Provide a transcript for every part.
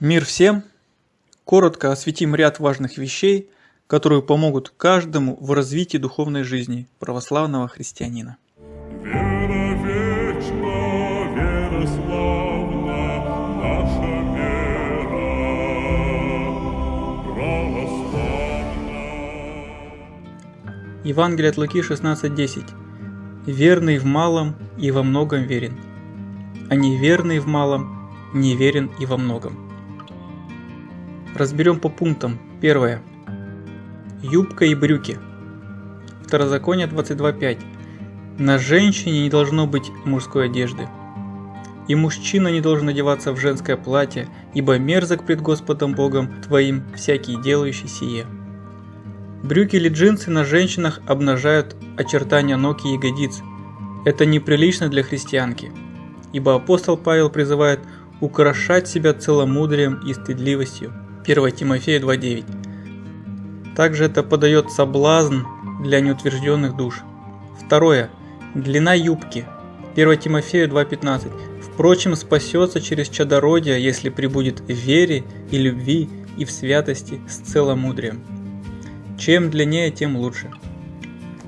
Мир всем! Коротко осветим ряд важных вещей, которые помогут каждому в развитии духовной жизни православного христианина. Вера вечна, вера славна, вера. Евангелие от Луки 16.10 «Верный в малом и во многом верен, а неверный в малом неверен и во многом». Разберем по пунктам. Первое. Юбка и брюки. Второзаконие 22.5. На женщине не должно быть мужской одежды. И мужчина не должен одеваться в женское платье, ибо мерзок пред Господом Богом твоим всякий делающий сие. Брюки или джинсы на женщинах обнажают очертания ног и ягодиц. Это неприлично для христианки, ибо апостол Павел призывает украшать себя целомудрием и стыдливостью. 1 Тимофея 2.9. Также это подает соблазн для неутвержденных душ. Второе. Длина юбки. 1 Тимофея 2.15. Впрочем, спасется через чадородие, если прибудет в вере и любви и в святости с целомудрием. Чем длиннее, тем лучше.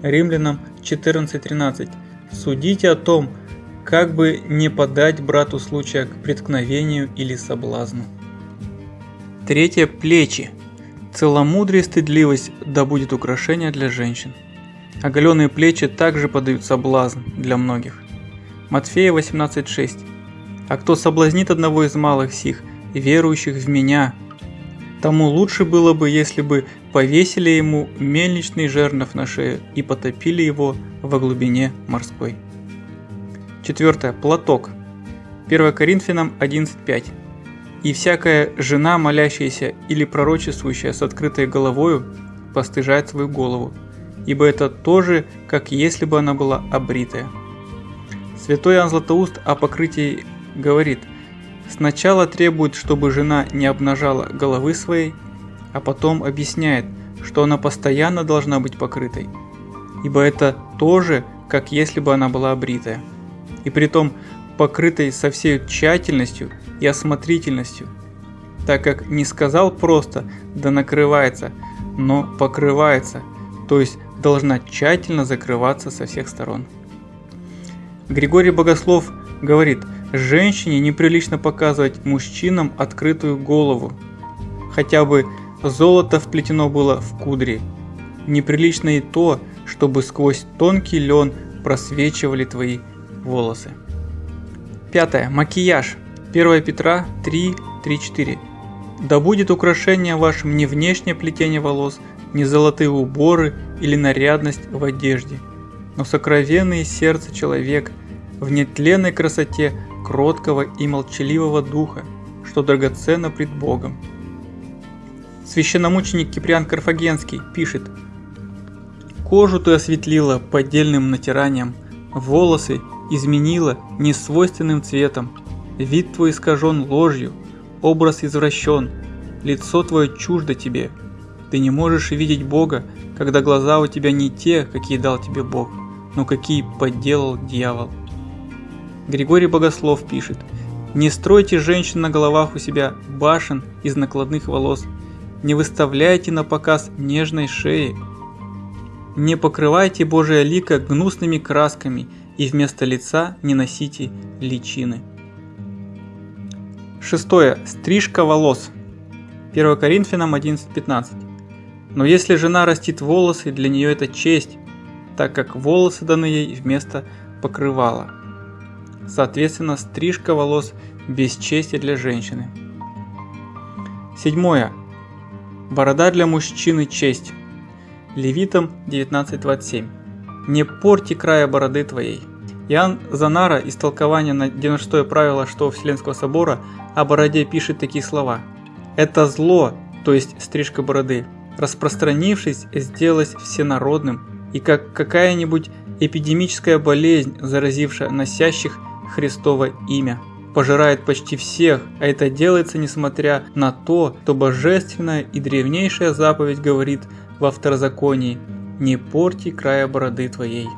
Римлянам 14.13. Судите о том, как бы не подать брату случая к преткновению или соблазну. Третье – плечи. Целомудрие и стыдливость да будет украшение для женщин. Оголенные плечи также подают соблазн для многих. Матфея 18.6. А кто соблазнит одного из малых сих, верующих в меня, тому лучше было бы, если бы повесили ему мельничный жернов на шею и потопили его во глубине морской. Четвертое. Платок. 1 Коринфянам 11.5. И всякая жена, молящаяся или пророчествующая с открытой головою, постыжает свою голову, ибо это тоже, как если бы она была обритая. Святой Иоанн Златоуст о покрытии говорит, сначала требует, чтобы жена не обнажала головы своей, а потом объясняет, что она постоянно должна быть покрытой, ибо это тоже, как если бы она была обритая. И при том покрытой со всей тщательностью и осмотрительностью, так как не сказал просто «да накрывается», но покрывается, то есть должна тщательно закрываться со всех сторон. Григорий Богослов говорит, женщине неприлично показывать мужчинам открытую голову, хотя бы золото вплетено было в кудри. Неприлично и то, чтобы сквозь тонкий лен просвечивали твои волосы. Пятое. Макияж. 1 Петра 3, 3, 4. «Да будет украшение вашим не внешнее плетение волос, не золотые уборы или нарядность в одежде, но сокровенный сердце человек в нетленной красоте кроткого и молчаливого духа, что драгоценно пред Богом». Священномученик Киприан Карфагенский пишет «Кожу ты осветлила поддельным натиранием, волосы изменила несвойственным цветом, Вид твой искажен ложью, образ извращен, лицо твое чуждо тебе. Ты не можешь видеть Бога, когда глаза у тебя не те, какие дал тебе Бог, но какие подделал дьявол. Григорий Богослов пишет, «Не стройте женщин на головах у себя башен из накладных волос, не выставляйте на показ нежной шеи, не покрывайте Божие лико гнусными красками и вместо лица не носите личины». Шестое. Стрижка волос. 1 Коринфянам 11.15. Но если жена растит волосы, для нее это честь, так как волосы даны ей вместо покрывала. Соответственно, стрижка волос без чести для женщины. Седьмое. Борода для мужчины честь. Левитам 19.27. Не порти края бороды твоей. Иоанн Занара из толкования на 96 правило что Вселенского собора о бороде пишет такие слова. «Это зло, то есть стрижка бороды, распространившись, сделалось всенародным, и как какая-нибудь эпидемическая болезнь, заразившая носящих Христово имя, пожирает почти всех, а это делается несмотря на то, что божественная и древнейшая заповедь говорит во второзаконии «Не порти края бороды твоей».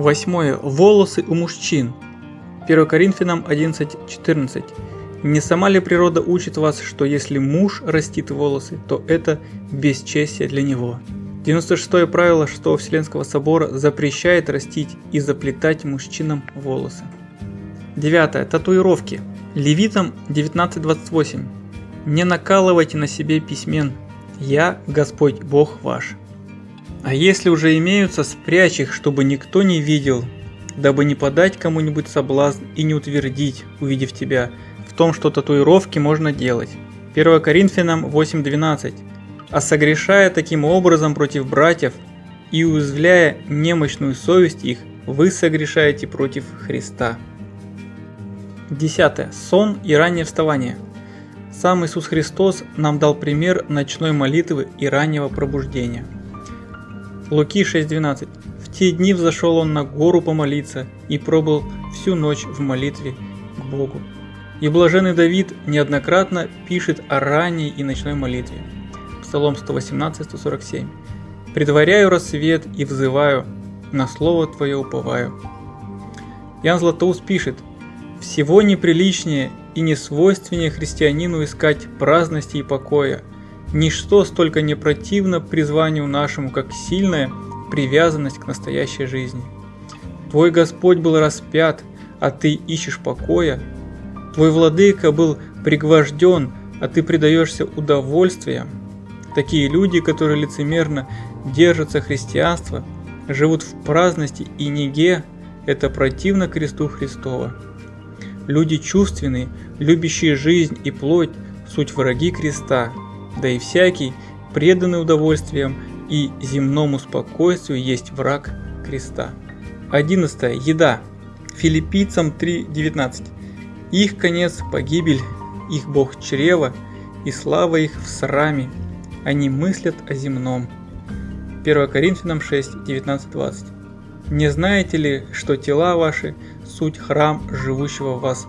Восьмое. Волосы у мужчин. 1 Коринфянам 11.14. Не сама ли природа учит вас, что если муж растит волосы, то это бесчестие для него? 96 правило 6 Вселенского собора запрещает растить и заплетать мужчинам волосы. 9. Татуировки. Левитам 19.28. Не накалывайте на себе письмен. Я Господь Бог ваш. А если уже имеются, спрячь их, чтобы никто не видел, дабы не подать кому-нибудь соблазн и не утвердить, увидев тебя, в том, что татуировки можно делать. 1 Коринфянам 8.12. А согрешая таким образом против братьев и уязвляя немощную совесть их, вы согрешаете против Христа. 10. Сон и раннее вставание. Сам Иисус Христос нам дал пример ночной молитвы и раннего пробуждения. Луки 6.12. В те дни взошел он на гору помолиться и пробыл всю ночь в молитве к Богу. И блаженный Давид неоднократно пишет о ранней и ночной молитве. Псалом 118-147. «Предваряю рассвет и взываю, на слово Твое уповаю». Ян Златоуст пишет, «Всего неприличнее и несвойственнее христианину искать праздности и покоя. Ничто столько не противно призванию нашему, как сильная привязанность к настоящей жизни. Твой Господь был распят, а ты ищешь покоя, Твой владыка был пригвожден, а ты предаешься удовольствиям. Такие люди, которые лицемерно держатся христианства, живут в праздности и неге, это противно кресту Христова. Люди чувственные, любящие жизнь и плоть, суть враги креста, да и всякий, преданный удовольствиям и земному спокойствию, есть враг креста. 11. Еда. Филиппийцам 3.19. Их конец – погибель, их бог чрева, и слава их в сраме. Они мыслят о земном. 1 Коринфянам 6, 19, 20. Не знаете ли, что тела ваши – суть храм живущего в вас,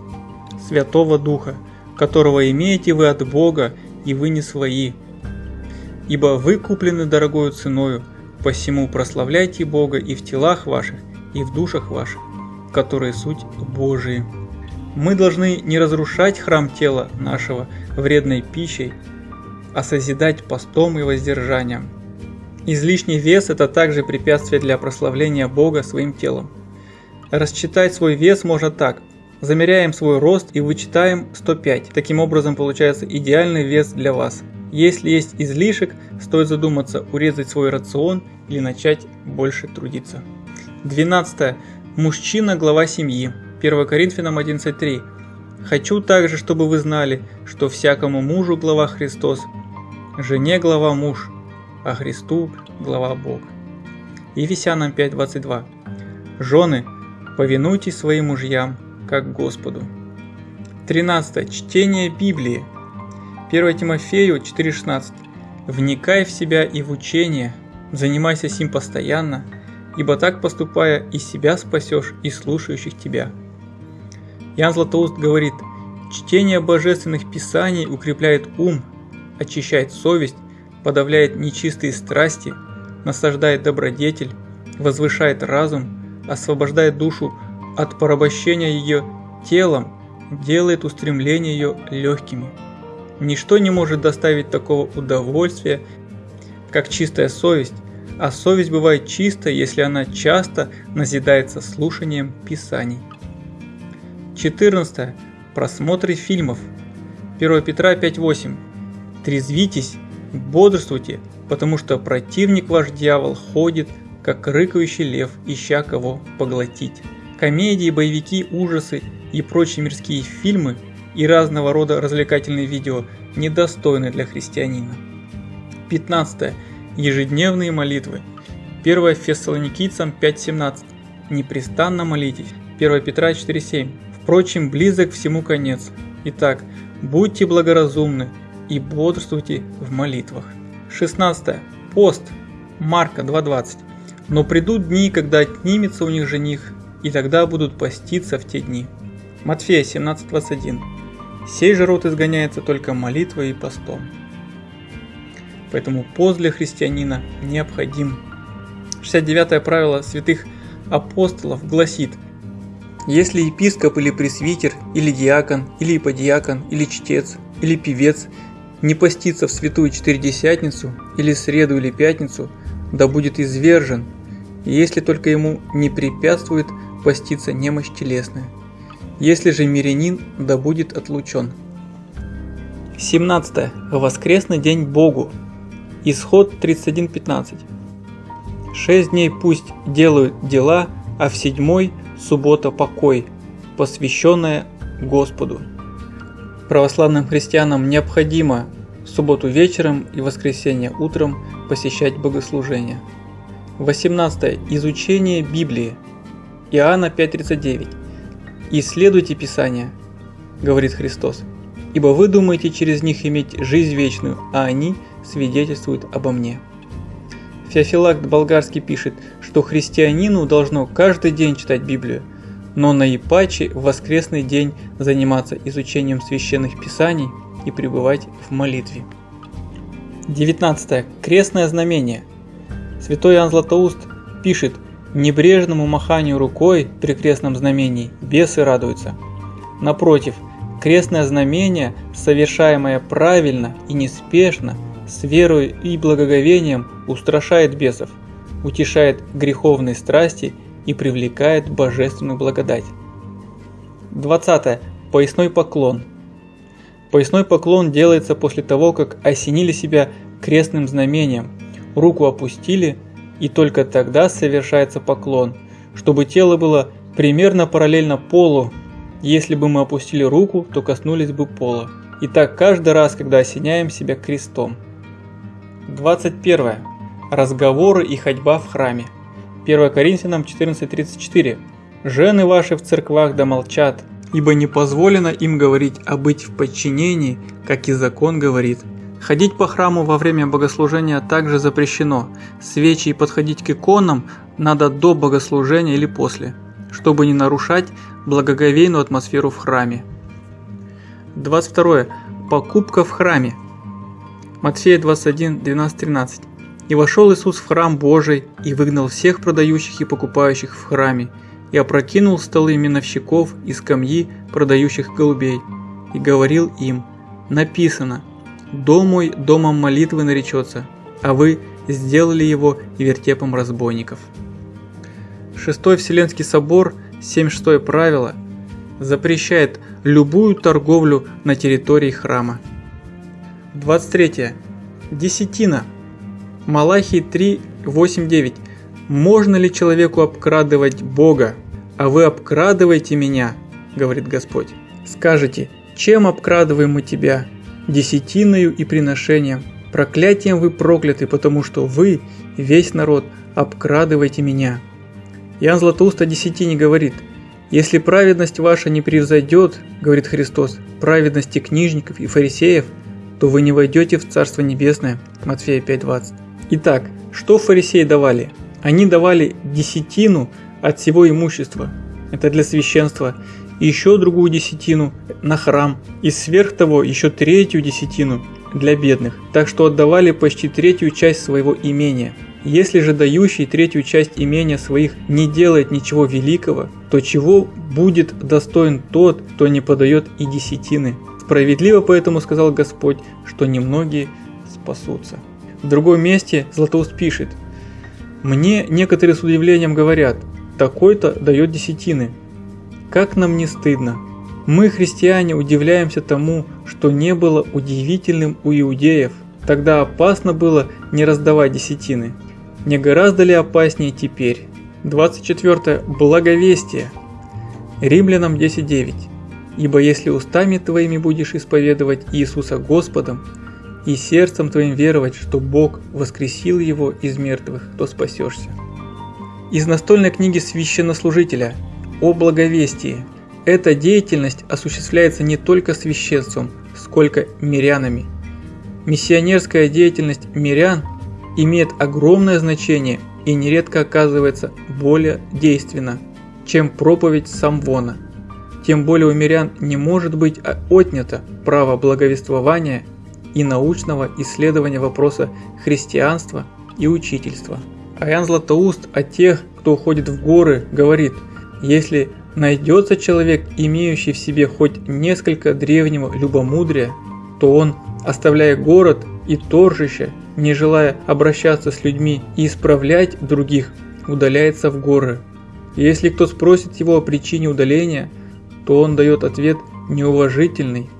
Святого Духа, которого имеете вы от Бога, и вы не свои. Ибо вы куплены дорогою ценою, посему прославляйте Бога и в телах ваших, и в душах ваших, которые суть Божии. Мы должны не разрушать храм тела нашего вредной пищей, а созидать постом и воздержанием. Излишний вес – это также препятствие для прославления Бога своим телом. Расчитать свой вес можно так. Замеряем свой рост и вычитаем 105. Таким образом получается идеальный вес для вас. Если есть излишек, стоит задуматься, урезать свой рацион или начать больше трудиться. 12. Мужчина – глава семьи. 1 Коринфянам 11.3. «Хочу также, чтобы вы знали, что всякому мужу глава Христос, жене глава муж, а Христу глава Бог». Ефесянам 5.22. «Жены, повинуйтесь своим мужьям, как Господу». 13. Чтение Библии. 1 Тимофею 4.16. «Вникай в себя и в учение, занимайся сим постоянно, ибо так поступая и себя спасешь, и слушающих тебя». Ян Златоуст говорит, чтение божественных писаний укрепляет ум, очищает совесть, подавляет нечистые страсти, насаждает добродетель, возвышает разум, освобождает душу от порабощения ее телом, делает устремления ее легкими. Ничто не может доставить такого удовольствия, как чистая совесть, а совесть бывает чиста, если она часто назидается слушанием Писаний. 14. Просмотры фильмов. 1 Петра 5.8. Трезвитесь, бодрствуйте, потому что противник ваш дьявол ходит, как рыкающий лев, ища кого поглотить. Комедии, боевики, ужасы и прочие мирские фильмы и разного рода развлекательные видео недостойны для христианина. 15. Ежедневные молитвы. 1 Фессалоникийцам 5.17. Непрестанно молитесь. 1 Петра 4.7. Впрочем, близок всему конец. Итак, будьте благоразумны и бодрствуйте в молитвах. 16. Пост. Марка 2.20. Но придут дни, когда отнимется у них жених, и тогда будут поститься в те дни. Матфея 17.21. Сей же род изгоняется только молитвой и постом. Поэтому пост для христианина необходим. 69 правило святых апостолов гласит – Если епископ или пресвитер, или диакон, или иподиакон, или чтец, или певец не постится в святую четыредесятницу, или среду или пятницу, да будет извержен, если только ему не препятствует поститься немощь телесная. Если же мирянин, да будет отлучен. 17. Воскресный день Богу. Исход 31.15. Шесть дней пусть делают дела, а в седьмой – суббота покой, посвященная Господу. Православным христианам необходимо субботу вечером и воскресенье утром посещать богослужения. 18. Изучение Библии. Иоанна 5.39. «Исследуйте Писания», – говорит Христос, – «ибо вы думаете через них иметь жизнь вечную, а они свидетельствуют обо мне». Феофилакт Болгарский пишет, что христианину должно каждый день читать Библию, но наипаче в воскресный день заниматься изучением священных писаний и пребывать в молитве. 19. Крестное знамение. Святой Иоанн Златоуст пишет, Небрежному маханию рукой при крестном знамении бесы радуются. Напротив, крестное знамение, совершаемое правильно и неспешно, с верой и благоговением устрашает бесов, утешает греховные страсти и привлекает божественную благодать. 20. Поясной поклон. Поясной поклон делается после того, как осенили себя крестным знамением, руку опустили – и только тогда совершается поклон, чтобы тело было примерно параллельно полу. Если бы мы опустили руку, то коснулись бы пола. И так каждый раз, когда осеняем себя крестом. 21. Разговоры и ходьба в храме. 1 Коринфянам 14.34. «Жены ваши в церквах да молчат, ибо не позволено им говорить, а быть в подчинении, как и закон говорит, Ходить по храму во время богослужения также запрещено. Свечи и подходить к иконам надо до богослужения или после, чтобы не нарушать благоговейную атмосферу в храме. 22. Покупка в храме. Матфея 21, 12, 13. «И вошел Иисус в храм Божий, и выгнал всех продающих и покупающих в храме, и опрокинул столы миновщиков и скамьи продающих голубей, и говорил им, написано – Дом мой домом молитвы наречется, а вы сделали его вертепом разбойников. Шестой Вселенский собор, 76 правило, запрещает любую торговлю на территории храма. 23. Десятина. Малахий 3, 8, 9. Можно ли человеку обкрадывать Бога, а вы обкрадываете меня, говорит Господь. Скажете, чем обкрадываем мы тебя, десятиною и приношением. Проклятием вы прокляты, потому что вы, весь народ, обкрадываете меня. Иоанн Златоуст о десятине говорит, «Если праведность ваша не превзойдет, — говорит Христос, — праведности книжников и фарисеев, то вы не войдете в Царство Небесное». Матфея 5.20. Итак, что фарисеи давали? Они давали десятину от всего имущества. Это для священства еще другую десятину на храм, и сверх того еще третью десятину для бедных, так что отдавали почти третью часть своего имения. Если же дающий третью часть имения своих не делает ничего великого, то чего будет достоин тот, кто не подает и десятины? Справедливо поэтому сказал Господь, что немногие спасутся. В другом месте Златоуст пишет, «Мне некоторые с удивлением говорят, такой-то дает десятины, как нам не стыдно? Мы, христиане, удивляемся тому, что не было удивительным у иудеев. Тогда опасно было не раздавать десятины. Не гораздо ли опаснее теперь? 24. Благовестие. Римлянам 10.9. Ибо если устами твоими будешь исповедовать Иисуса Господом, и сердцем твоим веровать, что Бог воскресил его из мертвых, то спасешься. Из настольной книги священнослужителя о благовестии. Эта деятельность осуществляется не только священством, сколько мирянами. Миссионерская деятельность мирян имеет огромное значение и нередко оказывается более действенна, чем проповедь самвона. Тем более у мирян не может быть отнято право благовествования и научного исследования вопроса христианства и учительства. Аян Златоуст о тех, кто уходит в горы, говорит – если найдется человек, имеющий в себе хоть несколько древнего любомудрия, то он, оставляя город и торжище, не желая обращаться с людьми и исправлять других, удаляется в горы. Если кто спросит его о причине удаления, то он дает ответ неуважительный.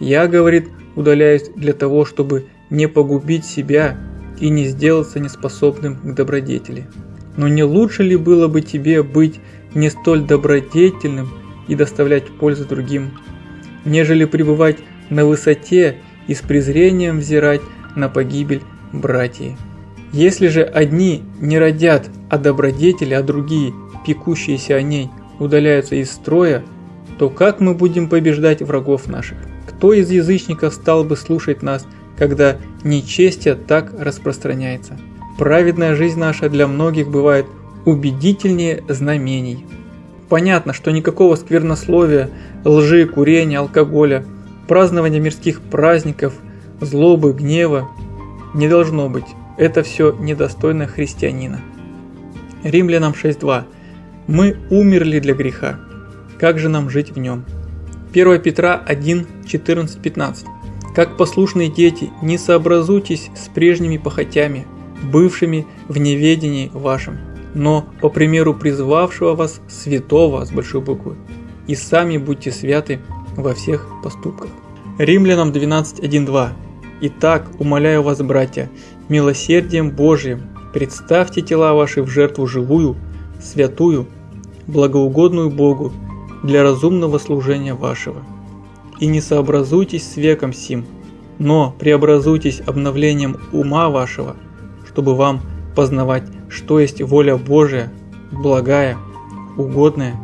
Я, говорит, удаляюсь для того, чтобы не погубить себя и не сделаться неспособным к добродетели. Но не лучше ли было бы тебе быть не столь добродетельным и доставлять пользу другим, нежели пребывать на высоте и с презрением взирать на погибель братьев? Если же одни не родят о добродетели, а другие, пекущиеся о ней, удаляются из строя, то как мы будем побеждать врагов наших? Кто из язычников стал бы слушать нас, когда нечестие так распространяется? Праведная жизнь наша для многих бывает убедительнее знамений. Понятно, что никакого сквернословия, лжи, курения, алкоголя, празднования мирских праздников, злобы, гнева не должно быть. Это все недостойно христианина. Римлянам 6.2. Мы умерли для греха. Как же нам жить в нем? 1 Петра 1, 14, 15. Как послушные дети, не сообразуйтесь с прежними похотями, бывшими в неведении вашем, но по примеру призвавшего вас святого с большой буквы, и сами будьте святы во всех поступках. Римлянам 12.1.2 Итак, умоляю вас, братья, милосердием Божиим, представьте тела ваши в жертву живую, святую, благоугодную Богу, для разумного служения вашего. И не сообразуйтесь с веком сим, но преобразуйтесь обновлением ума вашего, чтобы вам познавать, что есть воля Божия, благая, угодная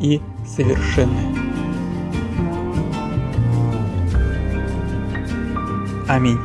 и совершенная. Аминь.